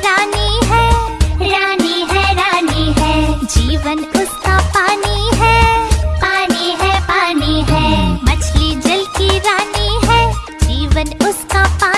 रानी है रानी है रानी है। जीवन उसका पानी है पानी है पानी है। मछली जल की रानी है, जीवन उसका पानी